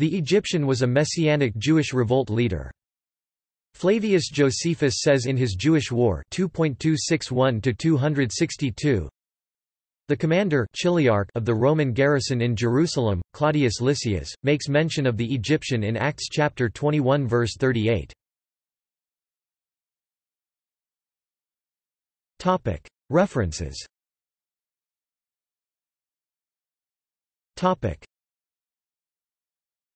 The Egyptian was a messianic Jewish revolt leader. Flavius Josephus says in his Jewish War 2.261-262, the commander Chiliarch of the Roman garrison in Jerusalem, Claudius Lysias, makes mention of the Egyptian in Acts chapter 21 verse 38. References